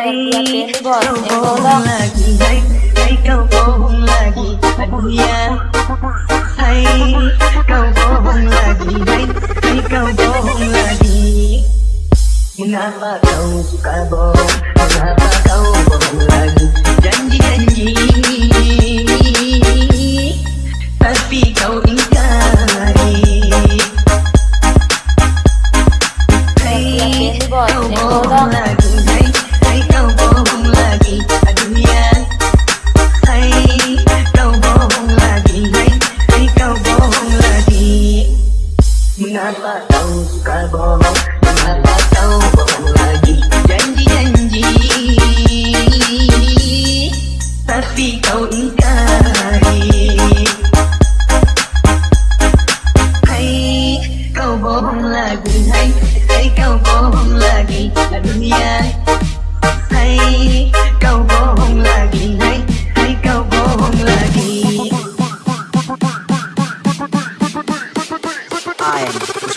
Ay, kau going to go home, kau bohong lagi Aduh ya Go home bohong lagi Ay, ay kau bohong lagi Mengapa kau suka bohong Mengapa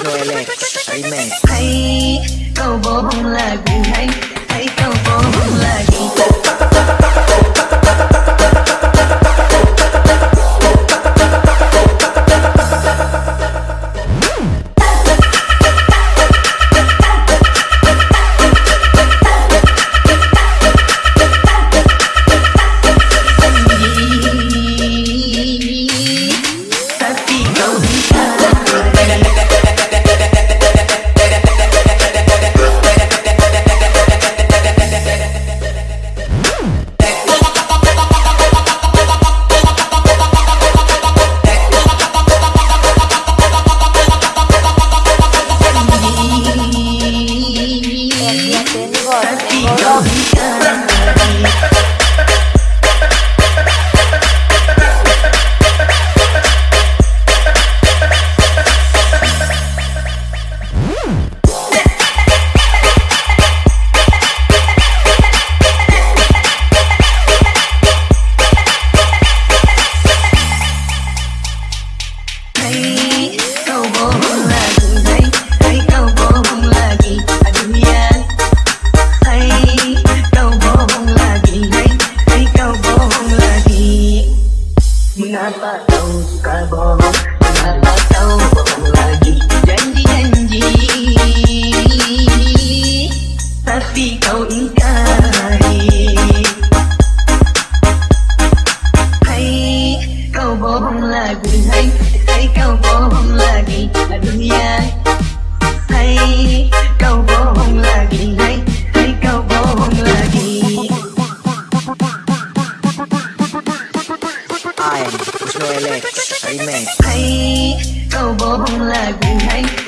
Toilet Remix Hãy cầu bố bông là vì anh Hãy cầu bố bông là vì tất hay câu bông là cùng hay?